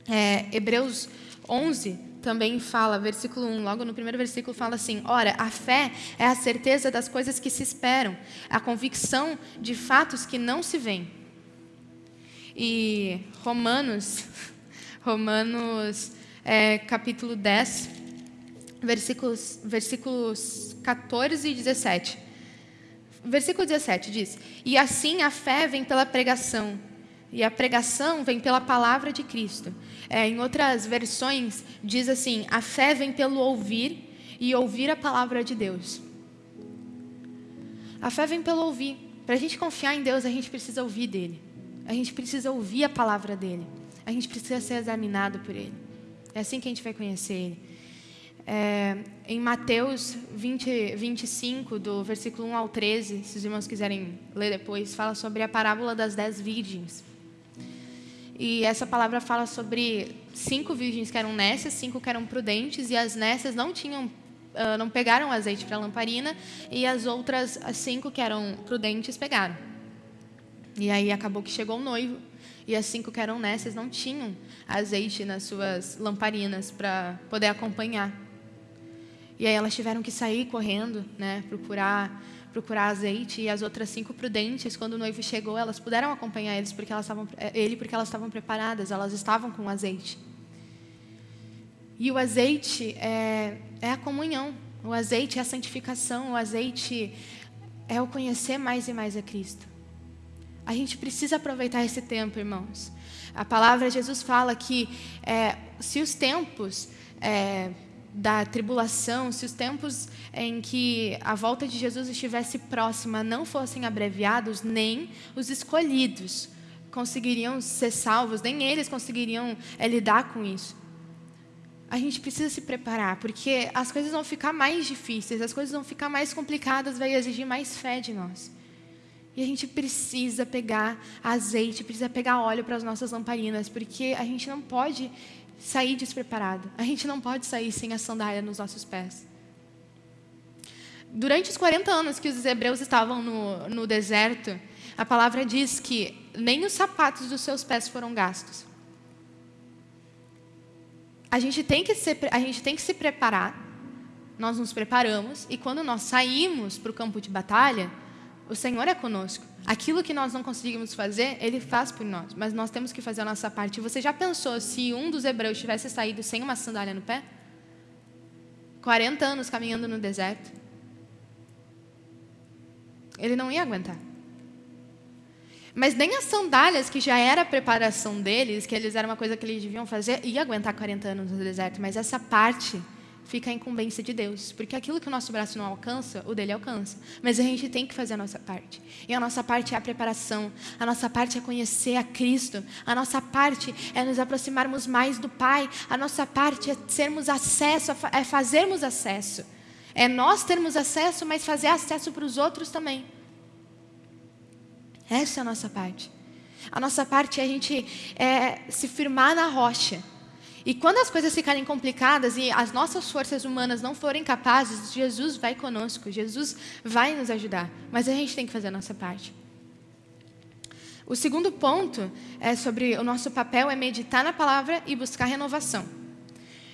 [SPEAKER 1] É, Hebreus 11 também fala, versículo 1, logo no primeiro versículo fala assim: Ora, a fé é a certeza das coisas que se esperam, a convicção de fatos que não se veem. E Romanos, <laughs> Romanos é, capítulo 10, versículos, versículos 14 e 17 versículo 17 diz: E assim a fé vem pela pregação, e a pregação vem pela palavra de Cristo. É, em outras versões, diz assim: a fé vem pelo ouvir e ouvir a palavra de Deus. A fé vem pelo ouvir. Para a gente confiar em Deus, a gente precisa ouvir dele. A gente precisa ouvir a palavra dele. A gente precisa ser examinado por ele. É assim que a gente vai conhecer ele. É, em Mateus 20, 25, do versículo 1 ao 13, se os irmãos quiserem ler depois, fala sobre a parábola das dez virgens. E essa palavra fala sobre cinco virgens que eram nécias, cinco que eram prudentes, e as nécias não tinham, uh, não pegaram azeite para a lamparina, e as outras as cinco que eram prudentes pegaram. E aí acabou que chegou o noivo, e as cinco que eram nécias não tinham azeite nas suas lamparinas para poder acompanhar. E aí elas tiveram que sair correndo, né, procurar procurar azeite e as outras cinco prudentes, quando o noivo chegou, elas puderam acompanhar eles porque elas estavam, eh, ele porque elas estavam preparadas, elas estavam com azeite. E o azeite é, é a comunhão, o azeite é a santificação, o azeite é o conhecer mais e mais a Cristo. A gente precisa aproveitar esse tempo, irmãos. A palavra de Jesus fala que é, se os tempos é, da tribulação, se os tempos em que a volta de Jesus estivesse próxima não fossem abreviados, nem os escolhidos conseguiriam ser salvos, nem eles conseguiriam é, lidar com isso. A gente precisa se preparar, porque as coisas vão ficar mais difíceis, as coisas vão ficar mais complicadas, vai exigir mais fé de nós. E a gente precisa pegar azeite, precisa pegar óleo para as nossas lamparinas, porque a gente não pode sair despreparado. A gente não pode sair sem a sandália nos nossos pés. Durante os 40 anos que os hebreus estavam no, no deserto, a palavra diz que nem os sapatos dos seus pés foram gastos. A gente tem que, se, a gente tem que se preparar, nós nos preparamos, e quando nós saímos para o campo de batalha, o Senhor é conosco. Aquilo que nós não conseguimos fazer, Ele faz por nós. Mas nós temos que fazer a nossa parte. Você já pensou se um dos hebreus tivesse saído sem uma sandália no pé? 40 anos caminhando no deserto. Ele não ia aguentar. Mas nem as sandálias, que já era a preparação deles, que eles eram uma coisa que eles deviam fazer, ia aguentar 40 anos no deserto. Mas essa parte fica a incumbência de Deus, porque aquilo que o nosso braço não alcança, o dele alcança. Mas a gente tem que fazer a nossa parte. E a nossa parte é a preparação, a nossa parte é conhecer a Cristo, a nossa parte é nos aproximarmos mais do Pai, a nossa parte é termos acesso, é fazermos acesso. É nós termos acesso, mas fazer acesso para os outros também. Essa é a nossa parte. A nossa parte é a gente é, se firmar na rocha e quando as coisas ficarem complicadas e as nossas forças humanas não forem capazes, Jesus vai conosco, Jesus vai nos ajudar. Mas a gente tem que fazer a nossa parte. O segundo ponto é sobre o nosso papel é meditar na palavra e buscar renovação.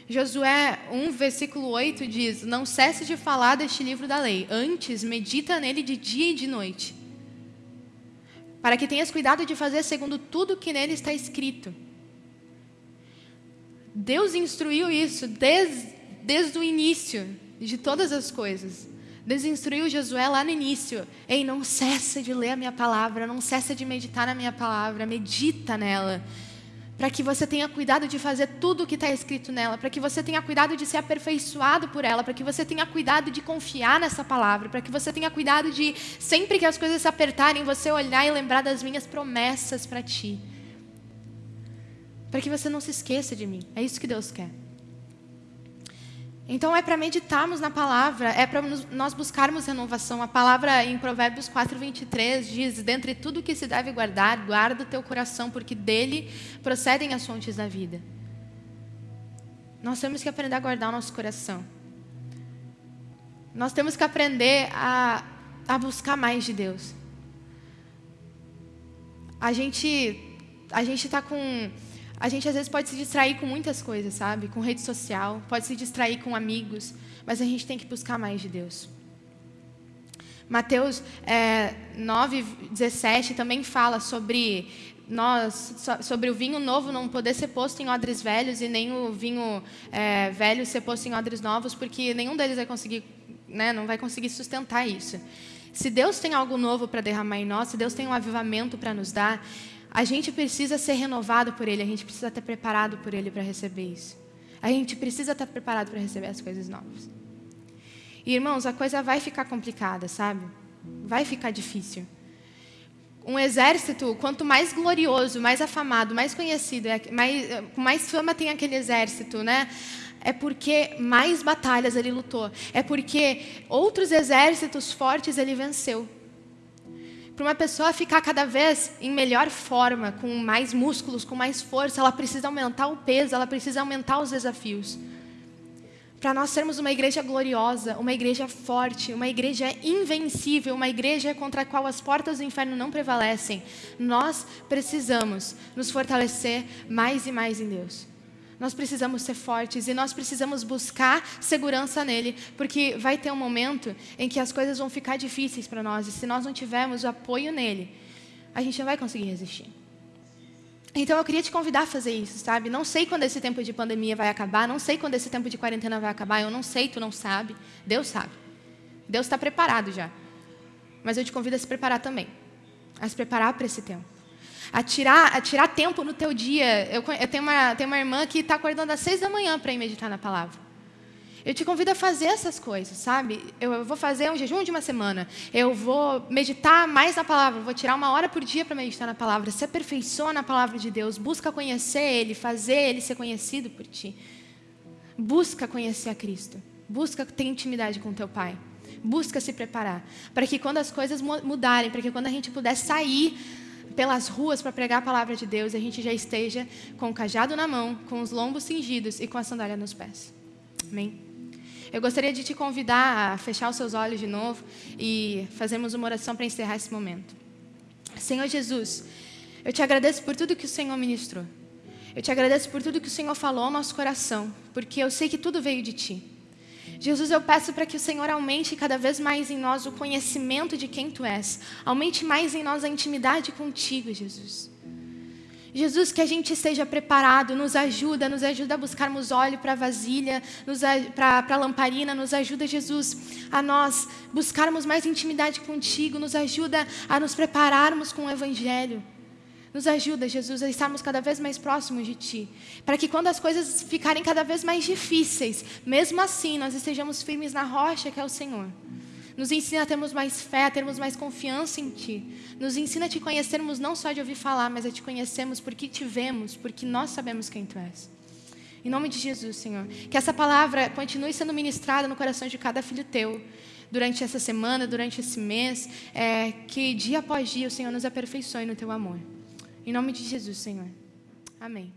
[SPEAKER 1] Josué 1, versículo 8 diz: Não cesse de falar deste livro da lei, antes medita nele de dia e de noite, para que tenhas cuidado de fazer segundo tudo que nele está escrito Deus instruiu isso desde, desde o início de todas as coisas. Deus instruiu Josué lá no início: Ei, não cessa de ler a minha palavra, não cessa de meditar na minha palavra, medita nela. Para que você tenha cuidado de fazer tudo o que está escrito nela, para que você tenha cuidado de ser aperfeiçoado por ela, para que você tenha cuidado de confiar nessa palavra, para que você tenha cuidado de, sempre que as coisas se apertarem, você olhar e lembrar das minhas promessas para ti para que você não se esqueça de mim. É isso que Deus quer. Então é para meditarmos na palavra, é para nós buscarmos renovação. A palavra em Provérbios 4, 23 diz: Dentre tudo que se deve guardar, guarda o teu coração, porque dele procedem as fontes da vida. Nós temos que aprender a guardar o nosso coração. Nós temos que aprender a, a buscar mais de Deus. A gente a gente está com a gente às vezes pode se distrair com muitas coisas, sabe? Com rede social, pode se distrair com amigos, mas a gente tem que buscar mais de Deus. Mateus é, 9, 17 também fala sobre nós, sobre o vinho novo não poder ser posto em odres velhos e nem o vinho é, velho ser posto em odres novos, porque nenhum deles vai conseguir, né, não vai conseguir sustentar isso. Se Deus tem algo novo para derramar em nós, se Deus tem um avivamento para nos dar, a gente precisa ser renovado por Ele, a gente precisa estar preparado por Ele para receber isso. A gente precisa estar preparado para receber as coisas novas. E, irmãos, a coisa vai ficar complicada, sabe? Vai ficar difícil. Um exército, quanto mais glorioso, mais afamado, mais conhecido, é mais, mais fama tem aquele exército, né? é porque mais batalhas ele lutou, é porque outros exércitos fortes ele venceu. Para uma pessoa ficar cada vez em melhor forma, com mais músculos, com mais força, ela precisa aumentar o peso, ela precisa aumentar os desafios. Para nós sermos uma igreja gloriosa, uma igreja forte, uma igreja invencível, uma igreja contra a qual as portas do inferno não prevalecem, nós precisamos nos fortalecer mais e mais em Deus. Nós precisamos ser fortes e nós precisamos buscar segurança nele, porque vai ter um momento em que as coisas vão ficar difíceis para nós e se nós não tivermos o apoio nele, a gente não vai conseguir resistir. Então eu queria te convidar a fazer isso, sabe? Não sei quando esse tempo de pandemia vai acabar, não sei quando esse tempo de quarentena vai acabar, eu não sei, tu não sabe, Deus sabe. Deus está preparado já. Mas eu te convido a se preparar também, a se preparar para esse tempo. A tirar, a tirar tempo no teu dia. Eu, eu tenho, uma, tenho uma irmã que está acordando às seis da manhã para ir meditar na palavra. Eu te convido a fazer essas coisas, sabe? Eu vou fazer um jejum de uma semana. Eu vou meditar mais na palavra. vou tirar uma hora por dia para meditar na palavra. Se aperfeiçoa na palavra de Deus. Busca conhecer Ele, fazer Ele ser conhecido por ti. Busca conhecer a Cristo. Busca ter intimidade com teu Pai. Busca se preparar. Para que quando as coisas mudarem, para que quando a gente puder sair pelas ruas para pregar a palavra de Deus, a gente já esteja com o cajado na mão, com os lombos cingidos e com a sandália nos pés. Amém? Eu gostaria de te convidar a fechar os seus olhos de novo e fazermos uma oração para encerrar esse momento. Senhor Jesus, eu te agradeço por tudo que o Senhor ministrou. Eu te agradeço por tudo que o Senhor falou ao nosso coração, porque eu sei que tudo veio de ti. Jesus, eu peço para que o Senhor aumente cada vez mais em nós o conhecimento de quem tu és. Aumente mais em nós a intimidade contigo, Jesus. Jesus, que a gente esteja preparado, nos ajuda, nos ajuda a buscarmos óleo para a vasilha, para a lamparina, nos ajuda, Jesus, a nós buscarmos mais intimidade contigo, nos ajuda a nos prepararmos com o Evangelho. Nos ajuda, Jesus, a estarmos cada vez mais próximos de Ti, para que quando as coisas ficarem cada vez mais difíceis, mesmo assim, nós estejamos firmes na rocha que é o Senhor. Nos ensina a termos mais fé, a termos mais confiança em Ti. Nos ensina a Te conhecermos não só de ouvir falar, mas a Te conhecermos porque Te vemos, porque nós sabemos quem Tu és. Em nome de Jesus, Senhor. Que essa palavra continue sendo ministrada no coração de cada filho Teu. Durante essa semana, durante esse mês. É, que dia após dia o Senhor nos aperfeiçoe no Teu amor. Em nome de Jesus, Senhor. Amém.